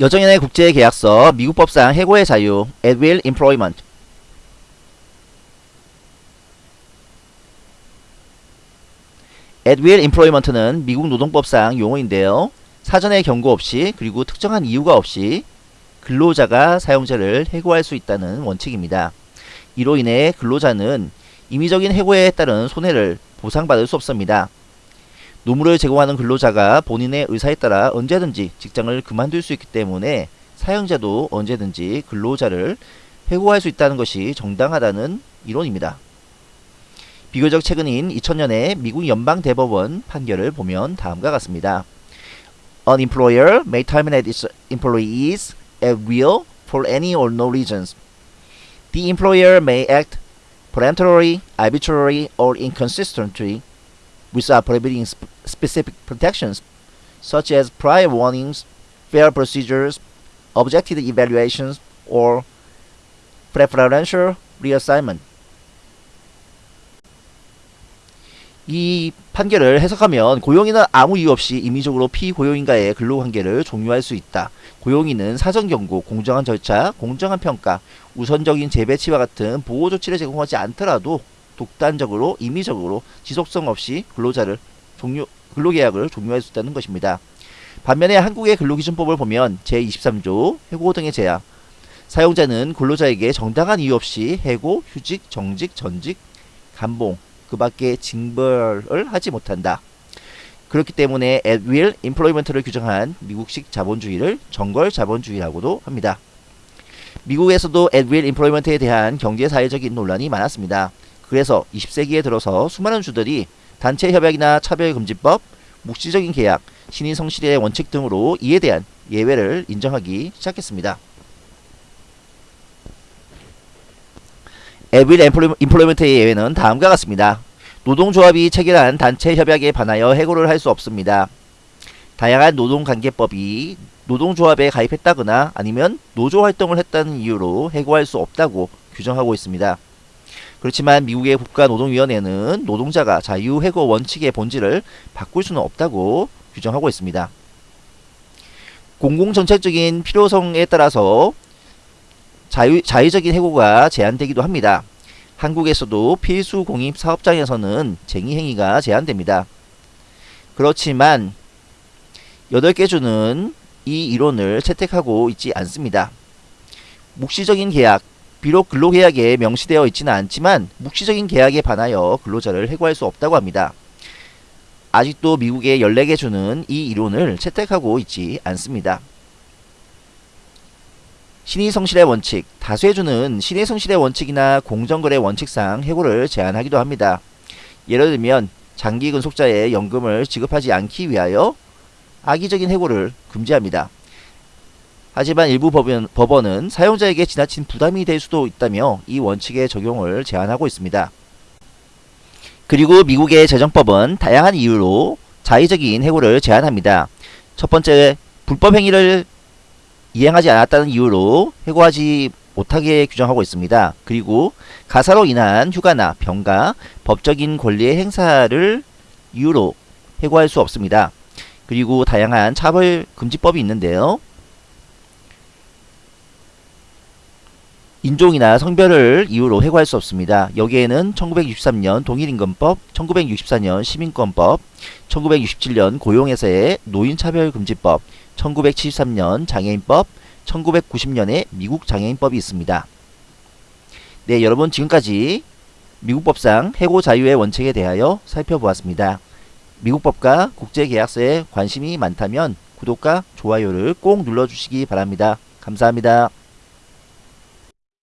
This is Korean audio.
여정연의 국제계약서 미국 법상 해고의 자유 at will employment at will employment는 미국 노동법상 용어인데요. 사전에 경고 없이 그리고 특정한 이유가 없이 근로자가 사용자를 해고할 수 있다는 원칙입니다. 이로 인해 근로자는 임의적인 해고에 따른 손해를 보상받을 수 없습니다. 노무를 제공하는 근로자가 본인의 의사에 따라 언제든지 직장을 그만둘 수 있기 때문에 사용자도 언제든지 근로자를 해고할 수 있다는 것이 정당하다는 이론입니다. 비교적 최근인 2000년의 미국 연방대법원 판결을 보면 다음과 같습니다. An employer may terminate its employees at will for any or no reasons. The employer may act peremptorily, arbitrarily, or inconsistently without prohibiting sp specific protections, such as prior warnings, fair procedures, objective evaluations, or preferential reassignment. 이 판결을 해석하면 고용인은 아무 이유 없이 임의적으로 피고용인과의 근로관계를 종료할 수 있다. 고용인은 사전 경고, 공정한 절차, 공정한 평가, 우선적인 재배치와 같은 보호 조치를 제공하지 않더라도 독단적으로 임의적으로 지속성 없이 근로자를 종료 근로계약을 종료할 수 있다는 것입니다. 반면에 한국의 근로기준법을 보면 제23조 해고 등의 제약 사용자는 근로자에게 정당한 이유 없이 해고, 휴직, 정직, 전직, 감봉 그 밖에 징벌을 하지 못한다. 그렇기 때문에 at will employment를 규정한 미국식 자본주의를 정걸 자본주의라고도 합니다. 미국에서도 at will employment에 대한 경제사회적인 논란이 많았습니다. 그래서 20세기에 들어서 수많은 주들이 단체 협약이나 차별금지법, 묵시적인 계약, 신의 성실의 원칙 등으로 이에 대한 예외를 인정하기 시작했습니다. 에빌 인플로이먼트의 예외는 다음과 같습니다. 노동조합이 체결한 단체 협약에 반하여 해고를 할 수 없습니다. 다양한 노동관계법이 노동조합에 가입했다거나 아니면 노조활동을 했다는 이유로 해고할 수 없다고 규정하고 있습니다. 그렇지만 미국의 국가노동위원회는 노동자가 자유해고 원칙의 본질을 바꿀 수는 없다고 규정하고 있습니다. 공공정책적인 필요성에 따라서 자유, 자의적인 해고가 제한되기도 합니다. 한국에서도 필수 공입 사업장에서는 쟁의 행위가 제한됩니다. 그렇지만 8개 주는 이 이론을 채택하고 있지 않습니다. 묵시적인 계약, 비록 근로계약에 명시되어 있지는 않지만 묵시적인 계약에 반하여 근로자를 해고할 수 없다고 합니다. 아직도 미국의 14개 주는 이 이론을 채택하고 있지 않습니다. 신의 성실의 원칙, 다수의 주는 신의 성실의 원칙이나 공정거래 원칙상 해고를 제한하기도 합니다. 예를 들면 장기 근속자의 연금을 지급하지 않기 위하여 악의적인 해고를 금지합니다. 하지만 일부 법원, 법원은 사용자에게 지나친 부담이 될 수도 있다며 이 원칙의 적용을 제한하고 있습니다. 그리고 미국의 재정법은 다양한 이유로 자의적인 해고를 제한합니다. 첫 번째, 불법 행위를 이행하지 않았다는 이유로 해고하지 못하게 규정하고 있습니다. 그리고 가사로 인한 휴가나 병가, 법적인 권리의 행사를 이유로 해고할 수 없습니다. 그리고 다양한 차벌 금지법이 있는데요. 인종이나 성별을 이유로 해고할 수 없습니다. 여기에는 1963년 동일임금법, 1964년 시민권법, 1967년 고용에서의 노인차별금지법, 1973년 장애인법, 1990년에 미국 장애인법이 있습니다. 네, 여러분 지금까지 미국 법상 해고 자유의 원칙에 대하여 살펴보았습니다. 미국 법과 국제계약서에 관심이 많다면 구독과 좋아요를 꼭 눌러주시기 바랍니다. 감사합니다.